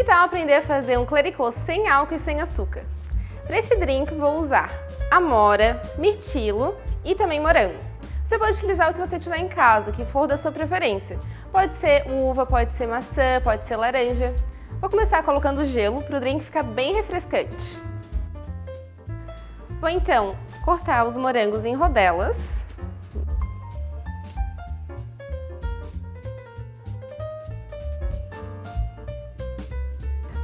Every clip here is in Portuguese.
Que tal aprender a fazer um clericô sem álcool e sem açúcar? Para esse drink vou usar amora, mirtilo e também morango. Você pode utilizar o que você tiver em casa, o que for da sua preferência. Pode ser uva, pode ser maçã, pode ser laranja. Vou começar colocando gelo para o drink ficar bem refrescante. Vou então cortar os morangos em rodelas.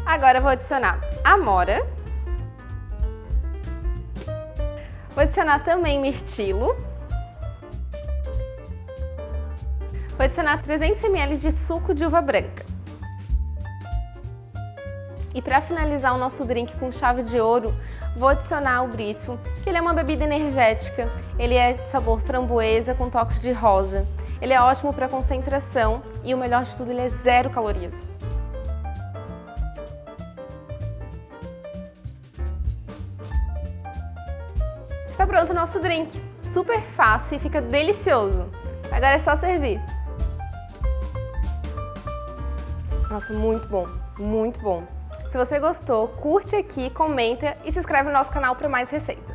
Agora vou adicionar amora. Vou adicionar também mirtilo. Vou adicionar 300 ml de suco de uva branca. E para finalizar o nosso drink com chave de ouro, vou adicionar o brisco, que ele é uma bebida energética, ele é de sabor framboesa com toques de rosa. Ele é ótimo para concentração e o melhor de tudo, ele é zero calorias. Está pronto o nosso drink. Super fácil e fica delicioso. Agora é só servir. Nossa, muito bom, muito bom. Se você gostou, curte aqui, comenta e se inscreve no nosso canal para mais receitas.